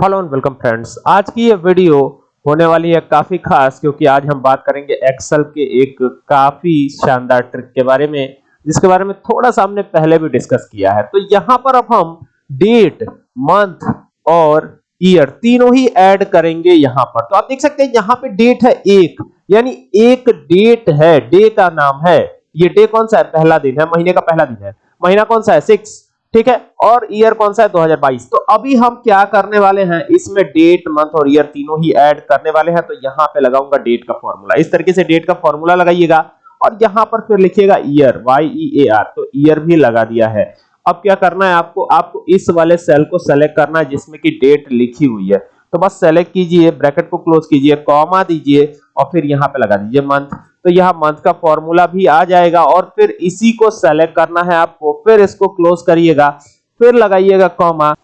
Hello and welcome friends. आज की ये वीडियो होने वाली है काफ़ी खास, क्योंकि आज हम बात करेंगे एक्सेल के एक काफ़ी शानदार ट्रिक के बारे में, जिसके बारे में थोड़ा सा हमने पहले भी डिस्कस किया है। तो यहाँ पर अब हम डेट मंथ और ईयर तीनों ही ऐड करेंगे यहाँ पर। तो आप देख सकते हैं यहाँ पे डेट है एक, यानी एक डेट है डे का नाम है। ये डे कौन सा है? पहला दिन है, महीने का पहला दिन है। महीना कौन सा है? सिक्स ठीक है? और ईयर कौन सा है? 2022 तो अभी हम क्या करने वाले हैं? इसमें डेट मंथ और ईयर तीनों ही ऐड करने वाले हैं तो यहाँ पे लगाऊँगा डेट का फॉर्मूला इस तरीके से डेट का फॉर्मूला लगाइएगा और यहाँ पर फिर लिखिएगा year Y E A R तो ईयर भी लगा दिया है। अब क्या करना है आपको? आपको इस वाले सेल को सेलेक्ट करना है, जिसमें की डेट लिखी हुई है। तो बस सेलेक्ट कीजिए ब्रैकेट को क्लोज कीजिए कॉमा दीजिए और फिर यहाँ पे लगा दीजिए मंथ तो यहाँ मंथ का फॉर्मूला भी आ जाएगा और फिर इसी को सेलेक्ट करना है आपको। फिर इसको क्लोज करिएगा, फिर लगाइएगा कॉमा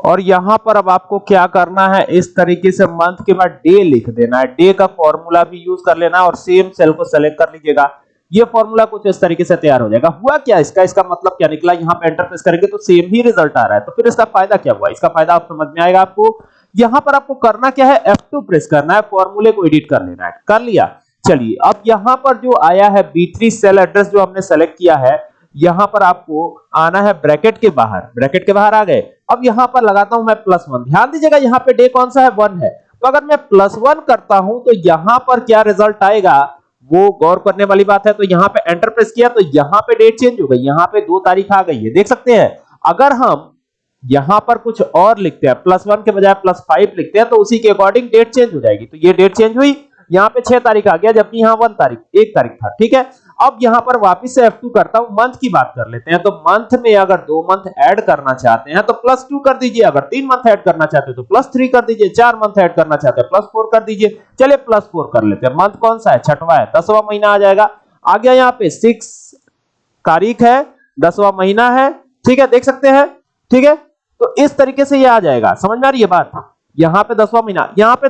और यहाँ पर अब आपको क्या करना है, इस तरीके से मंथ के बाद डे लिख देना है। डे का फॉर्मूला भी यूज़ कर लेना और सेम सेल को सेलेक्ट कर लीजिएगा। ये फॉर्मूला कुछ इस तरीके से तैयार हो जाएगा। हुआ क्या इसका? इसका मतलब क्या निकला? यहाँ पे एंटर प्रेस करेंगे तो सेम ही रिज़ल्ट आ रहा है। तो फिर इसका फ़ायदा क्या हुआ? इसका फ़ायदा आप समझ में आएगा आपको। यहाँ पर आपको करना क्या है? F2 प्रेस करना है फॉर्मूले को एडिट कर लेना है। कर लिया। चलिए, अब यहाँ पर जो आया है B3 सेल एड्रेस जो हमने सेलेक्ट किया है, यहाँ पर आपको आना है ब्रैकेट के बाहर। ब्रैकेट के बाहर आ गए। अब यहाँ पर लगाता हूँ मैं प्लस वन ध्यान दीजिएगा, यहाँ पे डे कौन सा है? वन है। तो अगर मैं प्लस वन करता हूँ तो यहाँ पर क्या रिज़ल्ट आएगा? वो गौर करने वाली बात है तो यहाँ पे एंटर प्रेस किया तो यहाँ पे डेट चेंज हो गई। यहाँ पे दो तारीख आ गई है। देख सकते हैं, अगर हम यहाँ पर कुछ और लिखते हैं प्लस वन के बजाय प्लस फाइव लिखते हैं तो उसी के अकॉर्डिंग डेट चेंज हो जाएगी। तो ये डेट चेंज हुई। यहाँ पे छह तारीख आ गया, जबकि यहाँ वन तारीख, एक तारीख था, ठीक है? अब यहाँ पर वापस से F2 करता हूँ मंथ की बात कर लेते हैं तो मंथ में अगर दो मंथ ऐड करना चाहते हैं तो प्लस टू कर दीजिए, अगर तीन मंथ ऐड करना चाहते हैं तो प्लस थ्री कर दीजिए, चार मंथ ऐड करना चाहते हैं प्लस फोर कर दीजिए, चलिए प्लस फोर कर लेते हैं। मंथ कौन सा है? छठवा है, दसवा महीना आ जाएगा। आ गया यहाँ पे सिक्स तारीख है, दसवा महीना है, ठीक है, देख सकते हैं, ठीक है? तो इस तरीके से ये आ जाएगा, समझ में आ रही है बात? यहाँ पे दसवा महीना, यहाँ पे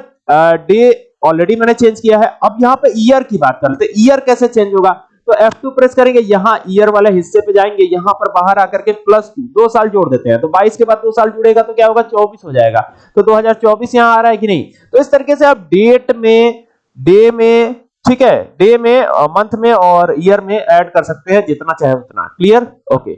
डे ऑलरेडी मैंने चेंज किया है। अब यहाँ पे ईयर की बात करते हैं ईयर कैसे चेंज होगा? तो F2 प्रेस करेंगे, यहाँ ईयर वाले हिस्से पे जाएँगे, यहाँ पर बाहर आकर के प्लस टू दो साल जोड़ देते हैं। तो 22 के बाद दो साल जुड़ेगा तो क्या होगा? 24 हो जाएगा। तो 2024 यहाँ आ रहा है कि नहीं? तो इस तरीके से आप डेट में डे में, ठीक है डे में मंथ में और ईयर में ऐड कर सकते हैं, जितना चाहे उतना। Clear okay